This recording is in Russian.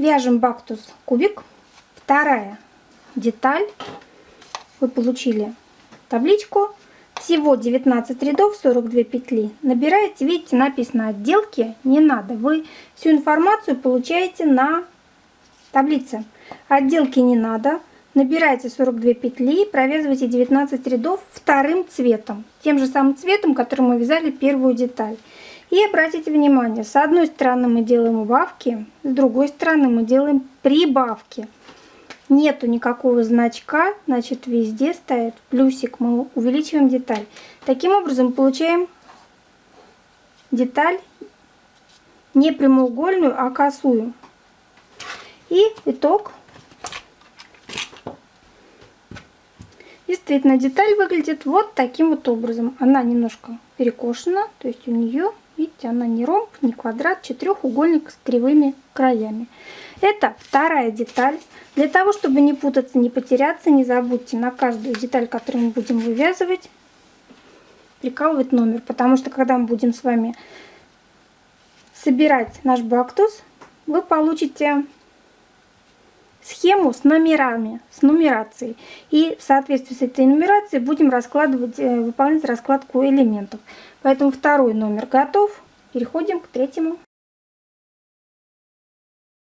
Вяжем бактус кубик. Вторая деталь. Вы получили табличку. Всего 19 рядов, 42 петли. Набираете, видите, написано отделки, не надо. Вы всю информацию получаете на таблице. Отделки не надо. Набирайте 42 петли, провязывайте 19 рядов вторым цветом. Тем же самым цветом, которым мы вязали первую деталь. И обратите внимание, с одной стороны мы делаем убавки, с другой стороны мы делаем прибавки. Нету никакого значка, значит везде стоит плюсик, мы увеличиваем деталь. Таким образом получаем деталь не прямоугольную, а косую. И итог. Действительно, деталь выглядит вот таким вот образом. Она немножко перекошена, то есть у нее Видите, она не ромб, не квадрат, четырехугольник с кривыми краями. Это вторая деталь. Для того, чтобы не путаться, не потеряться, не забудьте на каждую деталь, которую мы будем вывязывать, прикалывать номер. Потому что, когда мы будем с вами собирать наш бактус, вы получите схему с номерами, с нумерацией. И в соответствии с этой нумерацией будем раскладывать, э, выполнять раскладку элементов. Поэтому второй номер готов. Переходим к третьему.